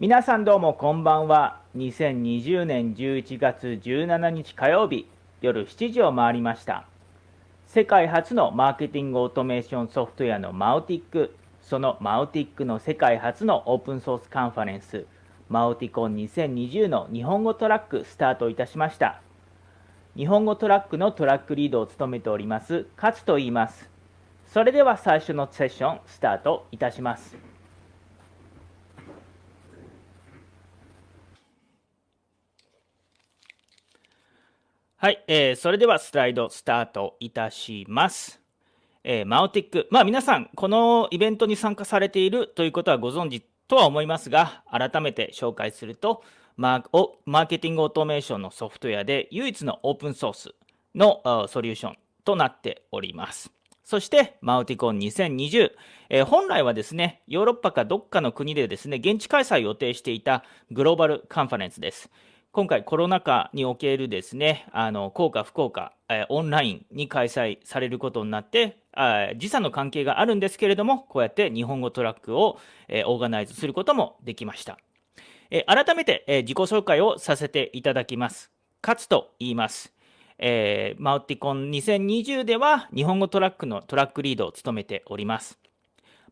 皆さんどうもこんばんは。2020年11月17日火曜日夜7時を回りました。世界初のマーケティングオートメーションソフトウェアのマウティックそのマウティックの世界初のオープンソースカンファレンスマウティコン2020の日本語トラックスタートいたしました。日本語トラックのトラックリードを務めております勝と言います。それでは最初のセッションスタートいたします。はい、えー、それではスライドスタートいたします。えー、マオティック、まあ皆さん、このイベントに参加されているということはご存知とは思いますが、改めて紹介すると、マーマーケティングオートメーションのソフトウェアで唯一のオープンソースのソリューションとなっております。そして、マウティコン2020、えー、本来はですね、ヨーロッパかどっかの国でですね、現地開催を予定していたグローバルカンファレンスです。今回コロナ禍におけるですね、あの、効果不効果、え、オンラインに開催されることになって、あ時差の関係があるんですけれども、こうやって日本語トラックを、え、オーガナイズすることもできました。え、改めて、え、自己紹介をさせていただきます。勝と言います。え、マウティコン2020では日本語トラックのトラックリードを務めております。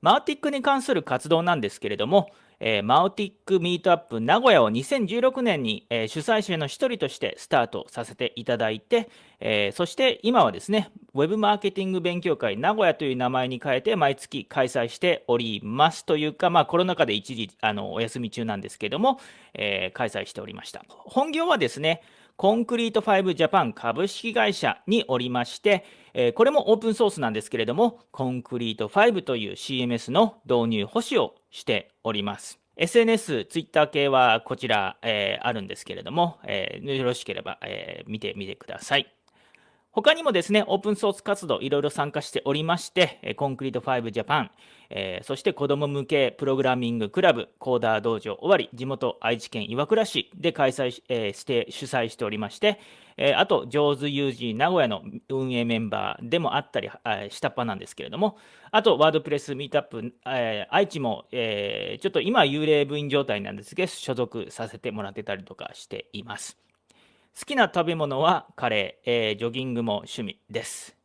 マウティックに関する活動なんですけれども、えー、マウティックミートアップ名古屋を2016年に、えー、主催者の一人としてスタートさせていただいて、えー、そして今はですね、ウェブマーケティング勉強会名古屋という名前に変えて毎月開催しておりますというか、まあコロナ禍で一時あのお休み中なんですけども、え開催しておりました。本業はですね、コンクリート5ジャパン株式会社におりまして、これもオープンソースなんですけれども、コンクリート5という CMS の導入保守をしております。SNS、ツイッター系はこちら、えー、あるんですけれども、えー、よろしければ、えー、見てみてください。他にもですね、オープンソース活動いろいろ参加しておりまして、コンクリート5ジャパン、えー、そして子ども向けプログラミングクラブ、コーダー道場終わり、地元愛知県岩倉市で開催、えー、して主催しておりまして、えー、あと、上手有事名古屋の運営メンバーでもあったり、えー、下っ端なんですけれども、あと、ワードプレスミートアップ、えー、愛知も、え、ちょっと今幽霊部員状態なんですけど、所属させてもらってたりとかしています。好きな食べ物はカレー、え、ジョギングも趣味です。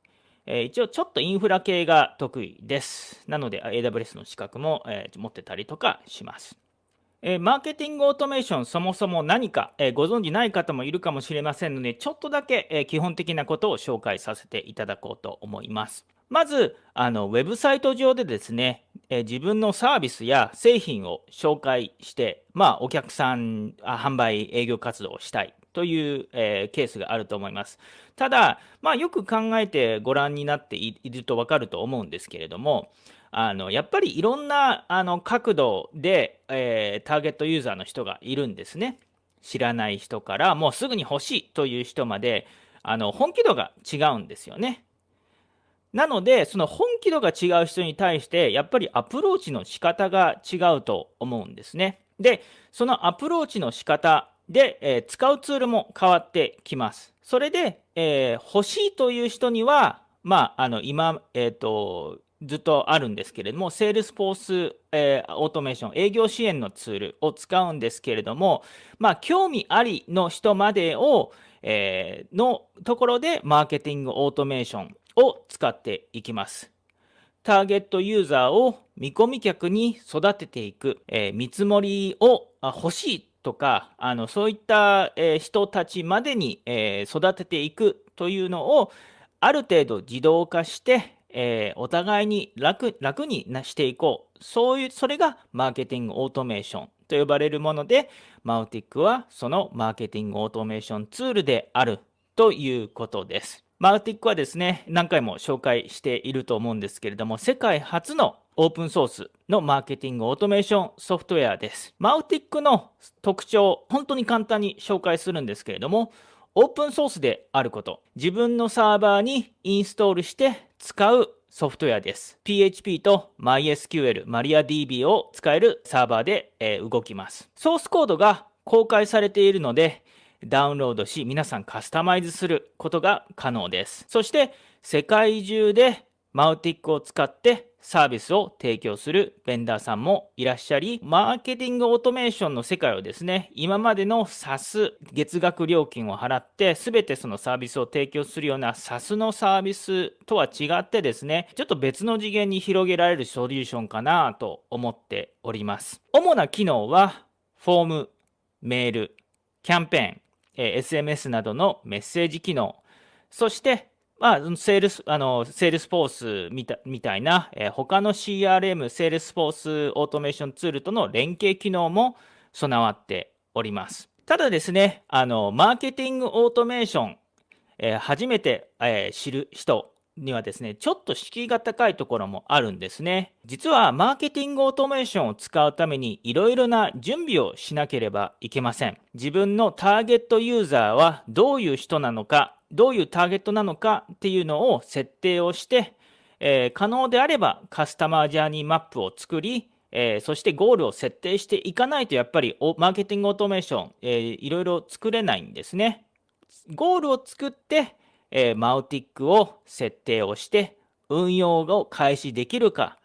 え、一応ちょっとインフラ系が得意です。なので AWS の資格も、え、持ってたりとかします。えー、マーケティングオートメーションそもそも何か、えー、ご存じない方もいるかもしれませんので、ちょっとだけ、えー、基本的なことを紹介させていただこうと思います。まず、あのウェブサイト上でですね、え自分のサービスや製品を紹介して、まあ、お客さんあ、販売、営業活動をしたい。という、えー、ケースがあると思います。ただ、まあ、よく考えてご覧になっていると分かると思うんですけれども、あのやっぱりいろんなあの角度で、えー、ターゲットユーザーの人がいるんですね。知らない人からもうすぐに欲しいという人まであの本気度が違うんですよね。なので、その本気度が違う人に対して、やっぱりアプローチの仕方が違うと思うんですね。で、そのアプローチの仕方で、えー、使うツールも変わってきます。それで、えー、欲しいという人には、まあ、あの今、えっ、ー、と、ずっとあるんですけれども、セールスフォース、えー、オートメーション、営業支援のツールを使うんですけれども、まあ、興味ありの人までを、えー、のところで、マーケティングオートメーションを使っていきます。ターゲットユーザーを見込み客に育てていく、えー、見積もりを欲しいとか、あのそういった、え人たちまでに、え育てていくというのを、ある程度自動化して、えお互いに楽楽にしていこう。そういう、それがマーケティングオートメーションと呼ばれるもので、マウティックはそのマーケティングオートメーションツールであるということです。マウティックはですね、何回も紹介していると思うんですけれども、世界初のオープンソースのマーケティングオートメーションソフトウェアです。マウティックの特徴、本当に簡単に紹介するんですけれども、オープンソースであること、自分のサーバーにインストールして使うソフトウェアです。PHP と MySQL、MariaDB を使えるサーバーで、動きます。ソースコードが公開されているので、ダウンロードし、皆さんカスタマイズすることが可能です。そして、世界中でマウティックを使ってサービスを提供するベンダーさんもいらっしゃり、マーケティングオートメーションの世界をですね、今までの SAS、月額料金を払って、すべてそのサービスを提供するような SAS のサービスとは違ってですね、ちょっと別の次元に広げられるソリューションかなと思っております。主な機能は、フォーム、メール、キャンペーン、SMS などのメッセージ機能、そしてまあ、セールス、あの、 Salesforce みたみたいな、えー、他の CRM、 Sales Force Automation ツールとの連携機能も備わっております。ただですね、あの、マーケティングオートメーション、えー、初めて、えー、知る人にはですね、ちょっと敷居が高いところもあるんですね。実は、マーケティングオートメーションを使うために、いろいろな準備をしなければいけません。自分のターゲットユーザーはどういう人なのか、どういうターゲットなのかっていうのを設定をして、えー、可能であればカスタマージャーニーマップを作り、えー、そしてゴールを設定していかないとやっぱりマーケティングオートメーション、いろいろ作れないんですね。ゴールを作って、えー、マウティックを設定をして運用を開始できるか、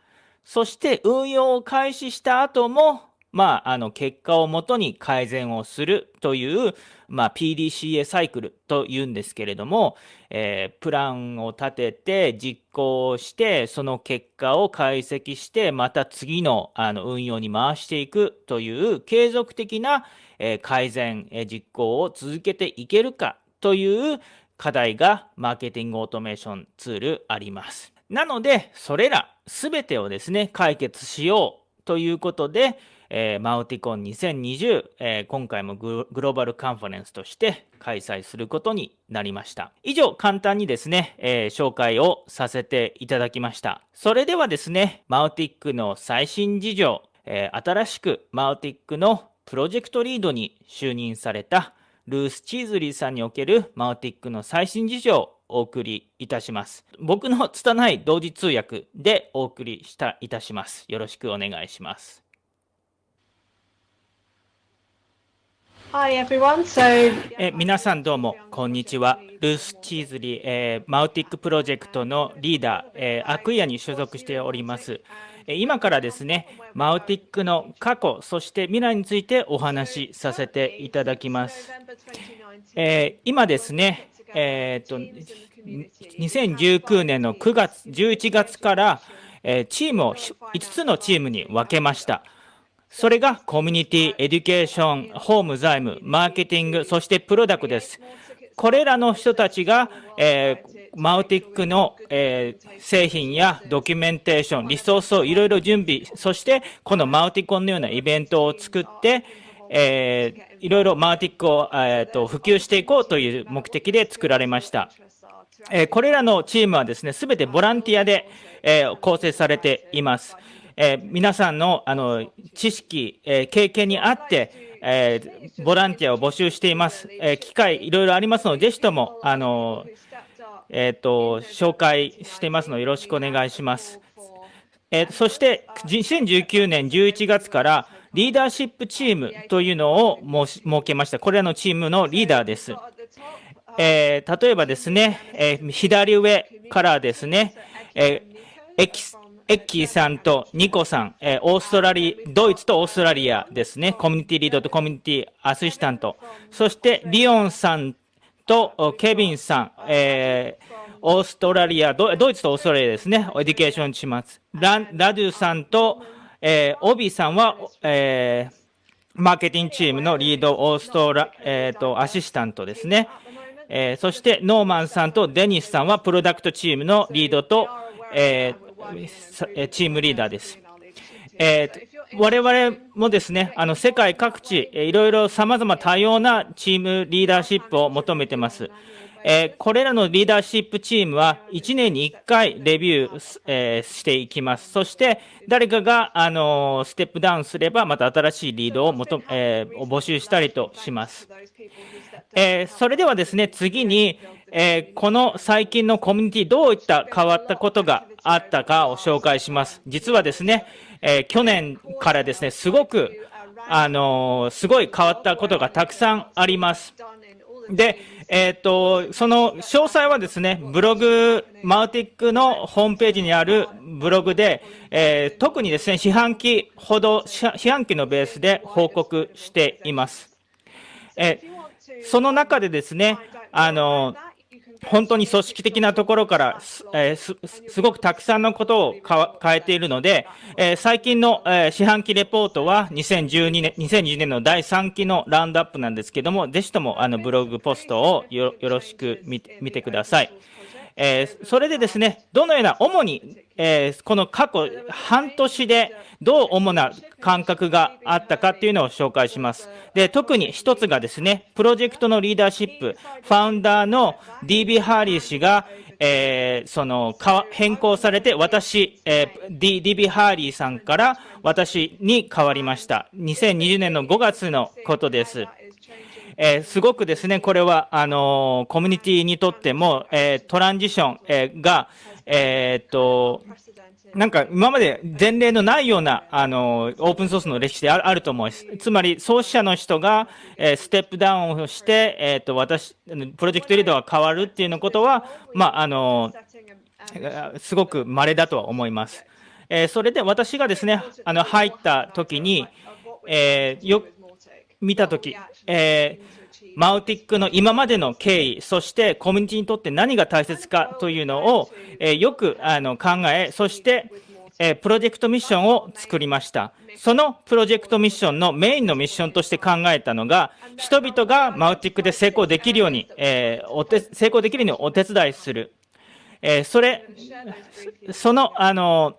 そして運用を開始した後もまあ、あの結果をもとに改善をするという、まあ、PDCA サイクルというんですけれども、えー、プランを立てて実行してその結果を解析してまた次のあの運用に回していくという継続的な、えー、改善、えー、実行を続けていけるかという課題がマーケティングオートメーションツールあります。なので、それら全てをですね、解決しようということで、えー、マウティコン2020、えー、今回もグローバルカンファレンスとして開催することになりました。以上、簡単にですね、えー、紹介をさせていただきました。それではですね、マウティックの最新事情、え新しくマウティックのプロジェクトリードに就任されたルース・チーズリーさんにおけるマウティックの最新事情をお送りいたします。僕の拙い同時通訳でお送りしたいたします。よろしくお願いします。Hi everyone. So, え皆さんどうもこんにちは。ルース・チーズリー、えー、マウティックプロジェクトのリーダー、えー、アクイアに所属しております。今からですね、マウティックの過去、そして未来についてお話しさせていただきます。えー、今ですね、えーと、2019年の9月、11月から、えチームを5つのチームに分けました。それがコミュニティ、エデュケーション、ホーム、財務、マーケティング、そしてプロダクトです。これらの人たちが、えー、マウティックの、えー、製品やドキュメンテーション、リソースをいろいろ準備、そしてこのマウティコンのようなイベントを作って、えー、いろいろマウティックを、えーと、普及していこうという目的で作られました。えー、これらのチームはですね、すべてボランティアで、えー、構成されています。えー、皆さんのあの知識、えー、経験にあって、えー、ボランティアを募集しています。え機会いろいろありますので、ぜひとも、あのえっ、と、紹介していますので、よろしくお願いします。えそして、2019年11月から、リーダーシップチームというのを設けました。これらのチームのリーダーです。え例えばですね、え左上からですね、えエキエッキーさんとニコさん、えー、オーストラリア、ドイツとオーストラリアですね。コミュニティリードとコミュニティアシスタント。そして、リオンさんとケビンさん、えー、オーストラリアド、ドイツとオーストラリアですね。エデュケーションします。ララドゥさんと、えー、オビさんは、えー、マーケティングチームのリード、オーストラ、えっ、ー、と、アシスタントですね。えー、そして、ノーマンさんとデニスさんは、プロダクトチームのリードと、えー、チームリーダーです。えー、我々もですね、あの世界各地、いろいろ様々多様なチームリーダーシップを求めてます。えー、これらのリーダーシップチームは1年に1回レビュー、えー、していきます。そして誰かが、あのステップダウンすればまた新しいリードを求、えー、募集したりとします。えそれではですね、次に、えこの最近のコミュニティどういった変わったことがあったかを紹介します。実はですね、え去年からですね、すごく、あのすごい変わったことがたくさんあります。で、えっ、と、その詳細はですね、ブログ、マウティックのホームページにあるブログで、えー、特にですね、四半期ほど、四半期のベースで報告しています。えー、その中でですね、あの、本当に組織的なところから、え、すごくたくさんのことを変えているので、え、最近の、え、四半期レポートは2012年、2020年の第3期のラウンドアップなんですけども、ぜひともあのブログポストをよろしく見てください。えー、それでですね、どのような、主に、えー、この過去半年でどう主な感覚があったかっていうのを紹介します。で、特に一つがですね、プロジェクトのリーダーシップ、ファウンダーの DB ハーリー氏が、えー、その、変更されて、私、えー、D、DB ハーリーさんから私に変わりました。2020年の5月のことです。えー、すごくですね、これは、あのー、コミュニティにとっても、えー、トランジション、えが、えっと、なんか今まで前例のないような、あの、オープンソースの歴史であると思います。つまり、創始者の人が、えー、ステップダウンをして、えっ、と、私、プロジェクトリーダーが変わるっていうのことは、まあ、あの、すごく稀だとは思います。えー、それで私がですね、あの、入った時に、えー、よ、見たとき、えー、マウティックの今までの経緯、そしてコミュニティにとって何が大切かというのを、えー、よくあの考え、そして、えー、プロジェクトミッションを作りました。そのプロジェクトミッションのメインのミッションとして考えたのが、人々がマウティックで成功できるように、えー、おて成功できるようにお手伝いする。えー、それ、その、あの、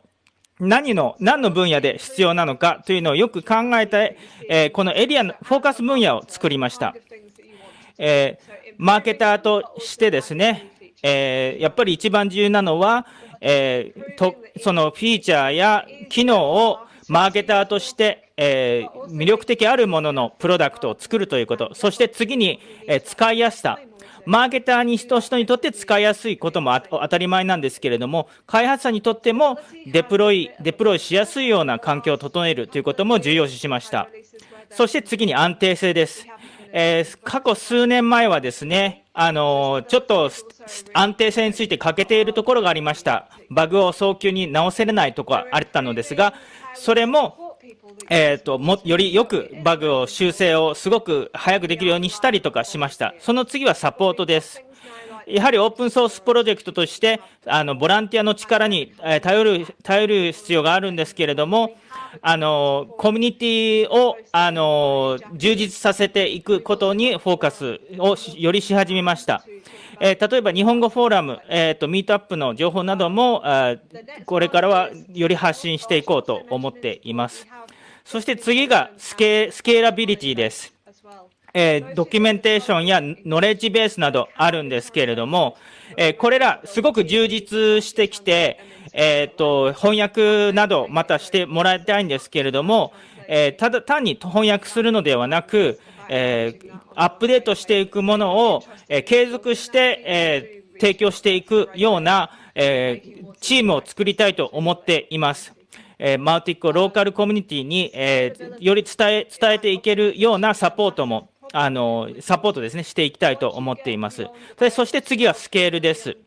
何の、何の分野で必要なのかというのをよく考えて、えー、このエリアのフォーカス分野を作りました。えー、マーケターとしてですね、えー、やっぱり一番重要なのは、えとそのフィーチャーや機能をマーケターとして、え魅力的あるもののプロダクトを作るということ、そして次に、え使いやすさ、マーケターに人人にとって使いやすいことも当たり前なんですけれども、開発者にとってもデプロイ、デプロイしやすいような環境を整えるということも重要視しました。そして次に安定性です。えー、過去数年前はですね、あのー、ちょっと安定性について欠けているところがありました。バグを早急に直せれないところがあったのですが、それもえーと、もよりよくバグを修正をすごく早くできるようにしたりとかしました。その次はサポートです。やはりオープンソースプロジェクトとして、あのボランティアの力に頼る頼る必要があるんですけれども、あのコミュニティをあの充実させていくことにフォーカスをよりし始めました。えー、例えば日本語フォーラム、えーと、ミートアップの情報などもあこれからはより発信していこうと思っています。そして次がスケスケーラビリティです。えー、ドキュメンテーションやノレッジベースなどあるんですけれども、えー、これらすごく充実してきて、えー、と、翻訳などまたしてもらいたいんですけれども、えただ単に翻訳するのではなく、えアップデートしていくものを、え継続して、え提供していくような、えチームを作りたいと思っています。え、マウティックをローカルコミュニティに、え、より伝え伝えていけるようなサポートもあのサポートですねしていきたいと思っています。そして次はスケールです。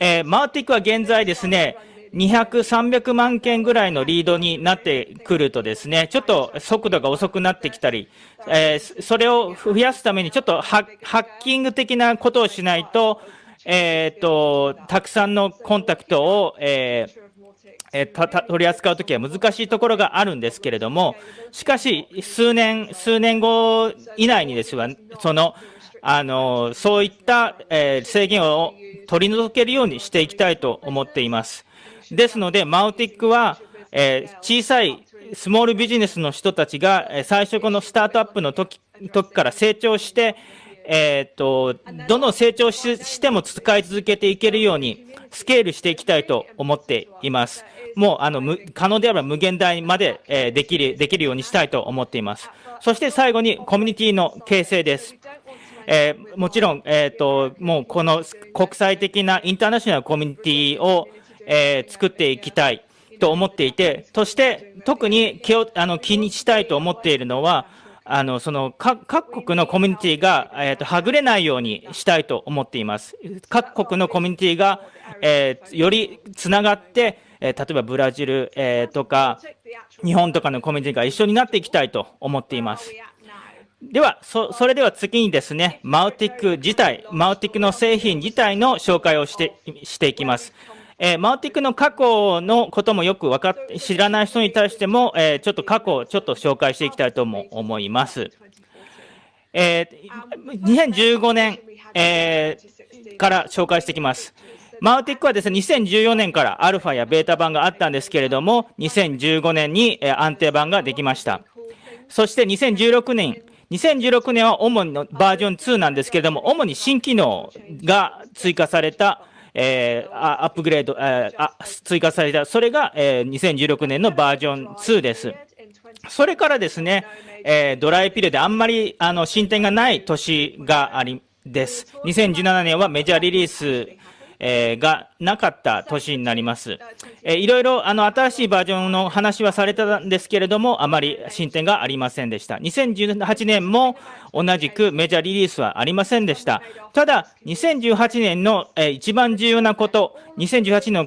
え、マウティックは現在ですね、200、300万件ぐらいのリードになってくるとですね、ちょっと速度が遅くなってきたり、えー、それを増やすためにちょっとハッキング的なことをしないと、えっ、ー、と、たくさんのコンタクトを、えーえ取り扱うときは難しいところがあるんですけれども、しかし、数年、数年後以内にですわ、その、あの、そういった、え、制限を取り除けるようにしていきたいと思っています。ですので、マウティックは、えー、小さいスモールビジネスの人たちが、最初このスタートアップの時時から成長して、えっ、と、どの成長しても使い続けていけるように、スケールしていきたいと思っています。もう、あの、可能であれば無限大まで、えー、できる、できるようにしたいと思っています。そして最後にコミュニティの形成です。えー、もちろん、えっ、ー、と、もうこの国際的なインターナショナルコミュニティを、えー、作っていきたいと思っていて、そして特に気をあの気にしたいと思っているのは、あのその各国のコミュニティが、えーと、はぐれないようにしたいと思っています。各国のコミュニティが、えー、よりつながって、えー、例えばブラジル、えー、とか日本とかのコミュニティが一緒になっていきたいと思っています。ではそ、それでは次にですね、マウティック自体、マウティックの製品自体の紹介をしてしていきます。えー、マウティックの過去のこともよく分かっ知らない人に対しても、えー、ちょっと過去をちょっと紹介していきたいとも思います。えー、2015年、えー、から紹介していきます。マウティックはですね、2014年からアルファやベータ版があったんですけれども、2015年に安定版ができました。そして2016年、2016年は主にバージョン2なんですけれども、主に新機能が追加されたえー、アップグレード、えー、あ追加された、それが、えー、2016年のバージョン2です。それからですね、えー、ドライピルであんまりあの進展がない年がありです。2017年はメジャーリリースえー、がなかった年になります。えー、いろいろあの新しいバージョンの話はされたんですけれども、あまり進展がありませんでした。2018年も同じくメジャーリリースはありませんでした。ただ、2018年の、え、一番重要なこと、2018年の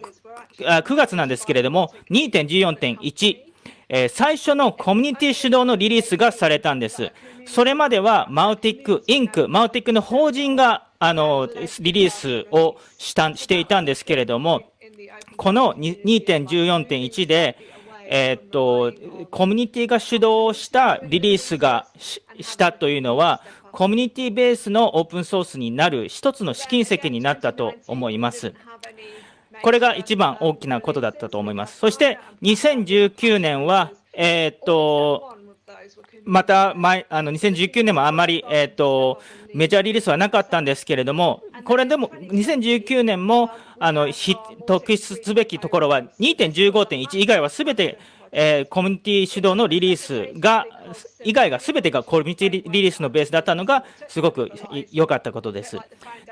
9, 月なんですけれども、2.14.1、え、最初のコミュニティ主導のリリースがされたんです。それまではマウティック、インク、マウティックの法人があの、リリースをしたしていたんですけれども、この2.14.1で、えー、っと、コミュニティが主導したリリースがしたというのは、コミュニティベースのオープンソースになる一つの試金石になったと思います。これが一番大きなことだったと思います。そして2019年は、え、っと、また前、あの2019年もあまり、えーと、メジャーリリースはなかったんですけれども、これでも2019年もあの特筆すべきところは2.15.1以外はすべて、えー、コミュニティ主導のリリースが、以外がすべてがコミュニティリリースのベースだったのが、すごく良かったことです。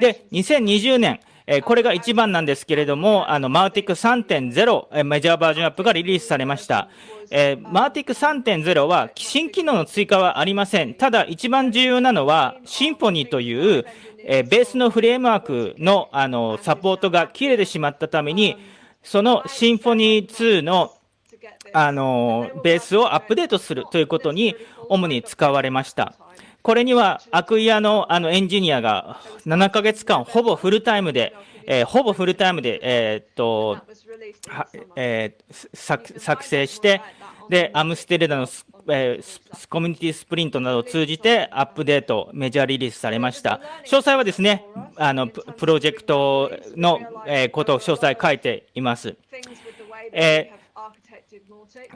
で、2020年、えこれが一番なんですけれども、あの、マウティック3.0、メジャーバージョンアップがリリースされました。えー、マーティック3.0は新機能の追加はありません。ただ、一番重要なのは、シンフォニーという、えー、ベースのフレームワークのあのサポートが切れてしまったために、そのシンフォニー2のあのベースをアップデートするということに主に使われました。これにはアクイアのあのエンジニアが7ヶ月間ほぼフルタイムで、えー、ほぼフルタイムで、えー、っとえー、作成して、で、アムステルダのス,、えー、コミュニティスプリントなどを通じてアップデート、メジャーリリースされました。詳細はですね、あのプロジェクトの、え、ことを詳細書いています。え、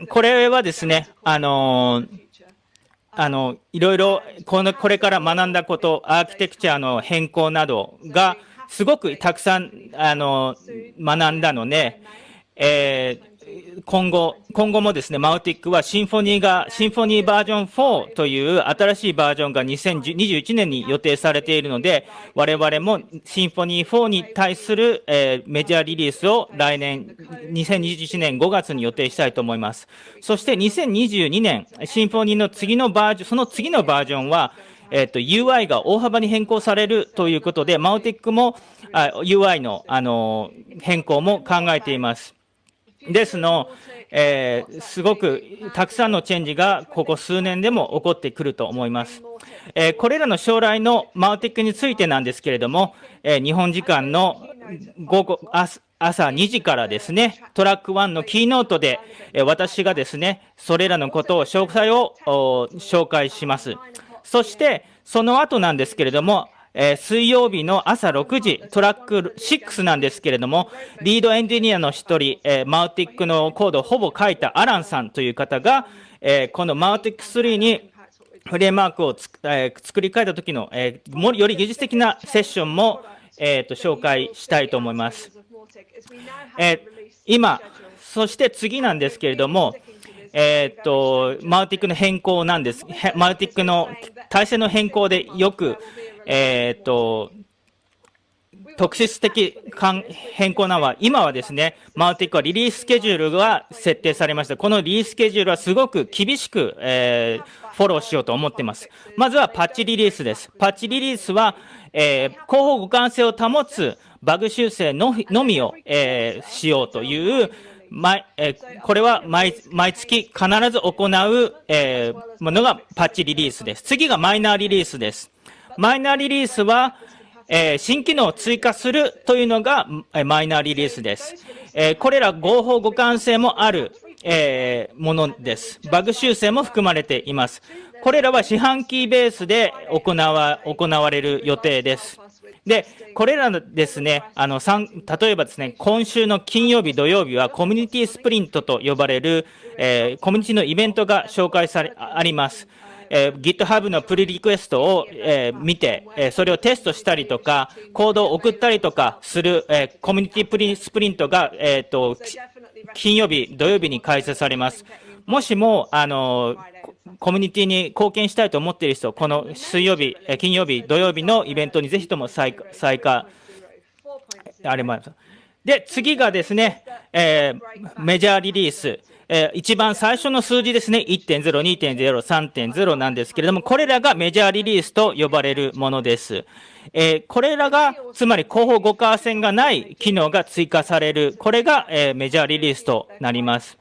これはですね、あのーあのいろいろこのこれから学んだこと、アーキテクチャの変更などがすごくたくさんあの学んだので、えー、今後、今後もですね、マウティックはシンフォニーが、シンフォニーバージョン4という新しいバージョンが2021年に予定されているので、我々もシンフォニー4に対する、えー、メジャーリリースを来年、2021年5月に予定したいと思います。そして2022年、シンフォニーの次のバージョン、その次のバージョンは、えっ、ー、と、UI が大幅に変更されるということで、マウティックもあ UI の、あの変更も考えています。ですの、えー、すごくたくさんのチェンジがここ数年でも起こってくると思います。えー、これらの将来のマウティックについてなんですけれども、えー、日本時間の午後朝2時からですね、トラック1のキーノートで、え私がですね、それらのことを詳細を紹介します。そして、その後なんですけれども、えー、水曜日の朝6時、トラック6なんですけれども、リードエンジニアの一人、えー、マウティックのコードをほぼ書いたアランさんという方が、えー、このマウティック3にフレームワークをつ、えー、作り変えた時の、えー、もより技術的なセッションも、えーと、紹介したいと思います。えー、今、そして次なんですけれども、えー、っと、マウティックの変更なんです。マウティックの体制の変更でよく、えー、っと、特質的変更なのは、今はですね、マウティックはリリーススケジュールが設定されました。このリリーススケジュールはすごく厳しく、えー、フォローしようと思っています。まずはパッチリリースです。パッチリリースは、えー、広報互換性を保つバグ修正のみを、えー、しようという毎えー、これは毎毎月必ず行う、えー、ものがパッチリリースです。次がマイナーリリースです。マイナーリリースは、えー、新機能を追加するというのが、えマイナーリリースです。えこれら合法互換性もある、えものです。バグ修正も含まれています。これらは四半期ベースで行わ行われる予定です。で、これらですね、あの、例えばですね、今週の金曜日、土曜日はコミュニティスプリントと呼ばれる、えー、コミュニティのイベントが紹介され、あります。えー、GitHub のプリリクエストを、えー、見て、えー、それをテストしたりとか、コードを送ったりとかする、えー、コミュニティプリスプリントが、えーと、金曜日、土曜日に開催されます。もしも、あの、コミュニティに貢献したいと思っている人、この水曜日、金曜日、土曜日のイベントにぜひとも参加、あれもで、次がですね、えー、メジャーリリース。えー、一番最初の数字ですね、1.0、2.0、3.0なんですけれども、これらがメジャーリリースと呼ばれるものです。えー、これらが、つまり広報互換性がない機能が追加される、これが、えー、メジャーリリースとなります。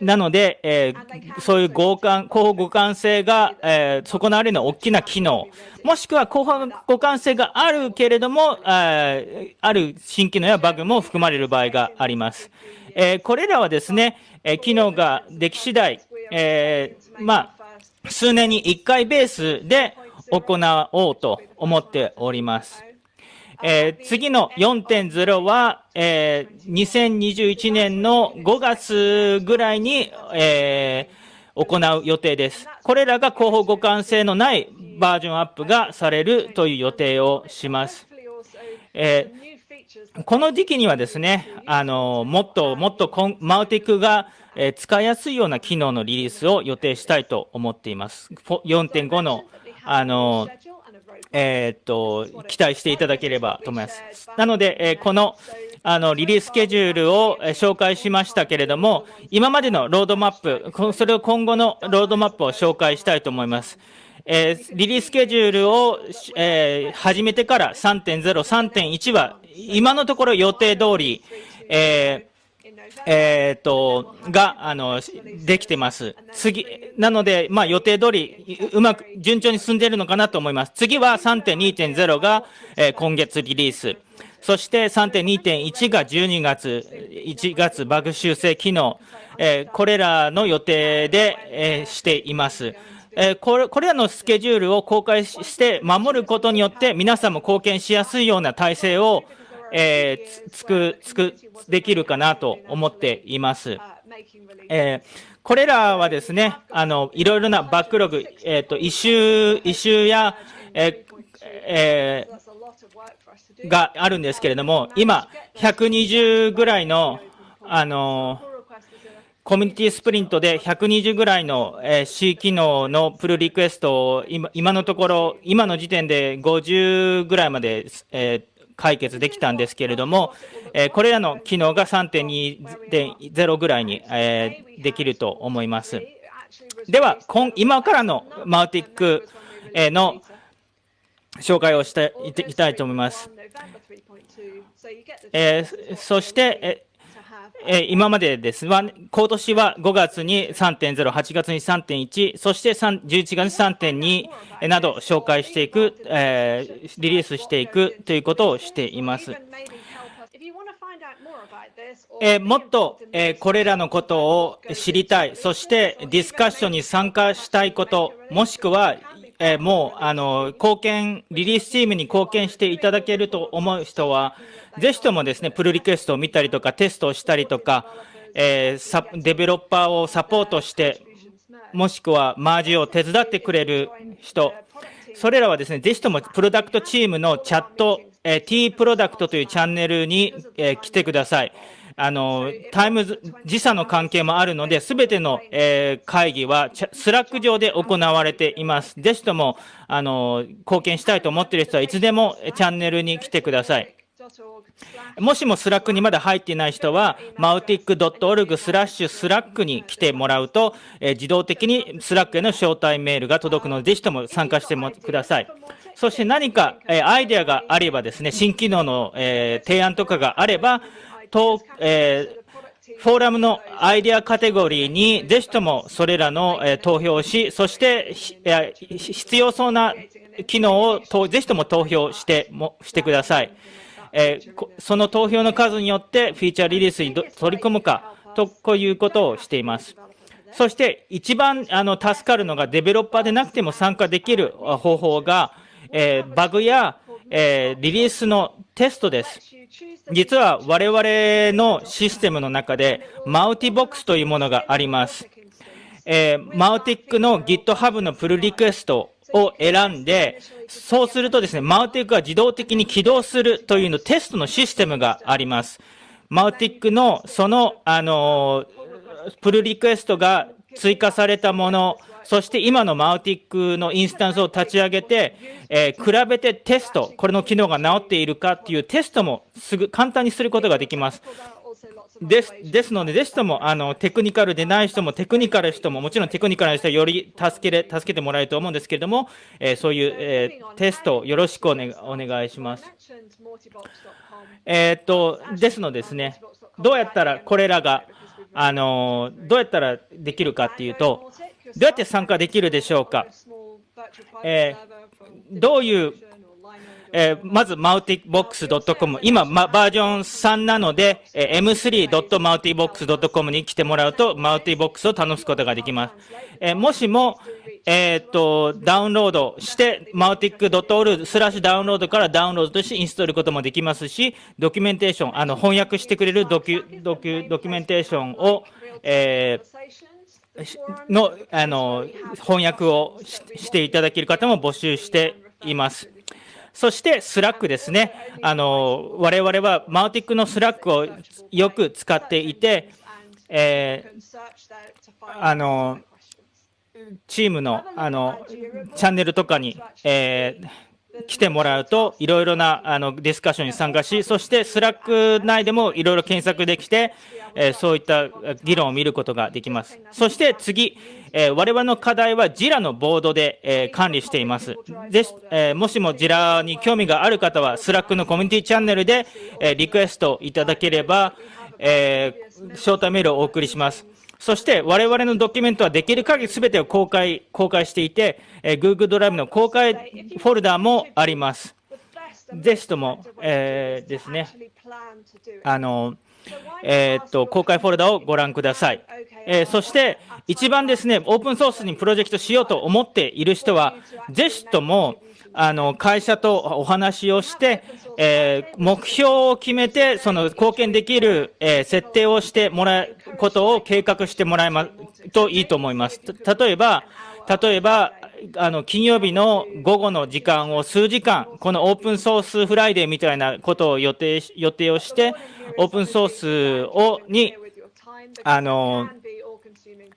なので、えー、そういう互換、広報互換性が、えー、損なわれるの大きな機能、もしくは広報互換性があるけれども、えー、ある新機能やバグも含まれる場合があります。えー、これらはですね、え、機能ができ次第、え、まあ、数年に1回ベースで行おうと思っております。えー、次の4.0は、えー、2021年の5月ぐらいに、えー、行う予定です。これらが広報互換性のないバージョンアップがされるという予定をします。え、この時期にはですね、あのもっともっとマウティクが、え、使いやすいような機能のリリースを予定したいと思っています。4.5のあのえー、っと、期待していただければと思います。なので、え、この、あの、リリーススケジュールを紹介しましたけれども、今までのロードマップ、それを今後のロードマップを紹介したいと思います。えー、リリーススケジュールを、えー、始めてから3.0、3.1は、今のところ予定通り、えーえっ、と、が、あの、できてます。次、なので、まあ予定通り、うまく、順調に進んでいるのかなと思います。次は3.2.0が、えー、今月リリース。そして3.2.1が12月、1月バグ修正機能、え、これらの予定で、え、しています。え、これこれらのスケジュールを公開して守ることによって皆さんも貢献しやすいような体制を、えー、つく、つく、できるかなと思っています。えー、これらはですね、あの、いろいろなバックログ、えっ、ー、と、異臭、異臭や、えーえー、があるんですけれども、今、120ぐらいの、あの、コミュニティスプリントで120ぐらいの、C 機能のプルリクエストを今のところ、今の時点で50ぐらいまで、えー、解決できたんですけれども、えこれらの機能が3.2.0ぐらいに、えできると思います。では、今からのマウティックの紹介をしていきたいと思います。えー、そして、え今までですは、今年は5月に3.0、8月に3.1、そして11月に3.2など紹介していく、えー、リリースしていくということをしています。えー、もっと、えー、これらのことを知りたい、そしてディスカッションに参加したいこと、もしくは、え、もうあの貢献、リリースチームに貢献していただけると思う人は、ぜひともですね、プルリクエストを見たりとか、テストをしたりとか、えー、デベロッパーをサポートして、もしくはマージを手伝ってくれる人、それらはですね、ぜひともプロダクトチームのチャット、えー、T プロダクトというチャンネルに、えー、来てください。あの、タイムズ、時差の関係もあるので、すべての、えー、会議は、 Slack 上で行われています。ぜひとも、あの、貢献したいと思っている人はいつでもチャンネルに来てください。もしも Slack にまだ入っていない人は、mautic.org スラッシュ Slack に来てもらうと、え、自動的に Slack への招待メールが届くので、ぜひとも参加してもください。そして何か、え、アイデアがあればですね、新機能の、え、提案とかがあれば、と、えー、フォーラムのアイデアカテゴリーにぜひともそれらの、投票をし、そして、えー、必要そうな機能をぜひとも投票してもしてください。えー、その投票の数によってフィーチャーリリースに取り込むかとこういうことをしています。そして一番あの助かるのがデベロッパーでなくても参加できる方法が、えー、バグや、えー、リリースのテストです。実は我々のシステムの中で、マウティボックスというものがあります。えー、マウティックの GitHub のプルリクエストを選んで、そうするとですね、マウティックが自動的に起動するというのテストのシステムがあります。マウティックのその、あのプルリクエストが追加されたもの、そして今のマウティックのインスタンスを立ち上げて、えー、比べてテスト、これの機能が直っているかっていうテストもすぐ簡単にすることができます。ですですので、ぜひともあのテクニカルでない人も、テクニカル人も、もちろんテクニカルな人はより助けれ助けてもらえると思うんですけれども、えー、そういう、えー、テストよろしくお,、ね、お願いします。えー、っとですのでですね、どうやったらこれらが、あのどうやったらできるかっていうと、どうやって参加できるでしょうか。えー、どういうえー、まず、multibox.com。今、ま、バージョン3なので、えー、m3.multibox.com に来てもらうと、multibox を楽しむことができます。えー、もしも、えっ、と、ダウンロードして、mautic.org スラッシュダウンロードからダウンロードとしてインストールこともできますし、ドキュメンテーション、あの、翻訳してくれるドキュ、ドキュ、ドキュメンテーションを、えの、あの、翻訳をしていただける方も募集しています。そしてスラックですね。あの、我々は Mautic の Slack をよく使っていて、えー、あの、チームのあのチャンネルとかに、えー、来てもらうと、いろいろなあのディスカッションに参加し、そして Slack 内でもいろいろ検索できて、えー、そういった議論を見ることができます。そして次、えー、我々の課題は JIRA のボードで、えー、管理しています。で、えー、もしも JIRA に興味がある方は、 Slack のコミュニティチャンネルで、えー、リクエストいただければ、えー、招待メールをお送りします。そして我々のドキュメントはできる限りすべてを公開、公開していて、えー、Google ドライブの公開フォルダもあります。ぜひとも、えー、ですね、あの、えー、っと、公開フォルダをご覧ください。えー、そして、一番ですね、オープンソースにプロジェクトしようと思っている人は、ぜひとも、あの、会社とお話をして、えー、目標を決めて、その貢献できる、えー、設定をしてもらうことを計画してもらえますといいと思います。例えば、例えば、あの、金曜日の午後の時間を数時間、このオープンソースフライデーみたいなことを予定、予定をして、オープンソースを、に、あの、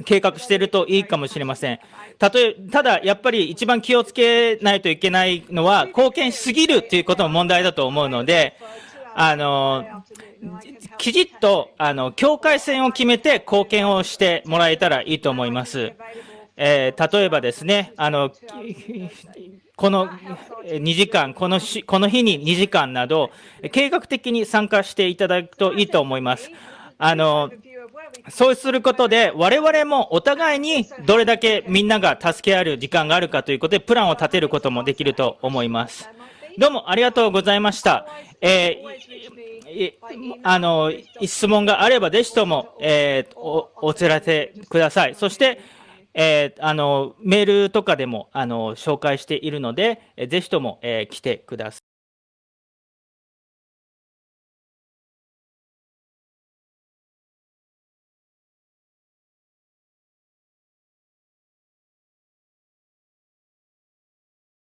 計画してるといいかもしれません。たとえ、ただ、やっぱり一番気をつけないといけないのは、貢献しすぎるということも問題だと思うので、あの、きちっと、あの、境界線を決めて貢献をしてもらえたらいいと思います。えー、例えばですね、あの、この2時間、このしこの日に2時間など、計画的に参加していただくといいと思います。あの、そうすることで、我々もお互いにどれだけみんなが助け合える時間があるかということで、プランを立てることもできると思います。どうもありがとうございました。えー、あの、質問があれば、ぜひとも、えー、お、お知らせください。そして、えー、あの、メールとかでも、あの、紹介しているので、ぜひとも、えー、来てください。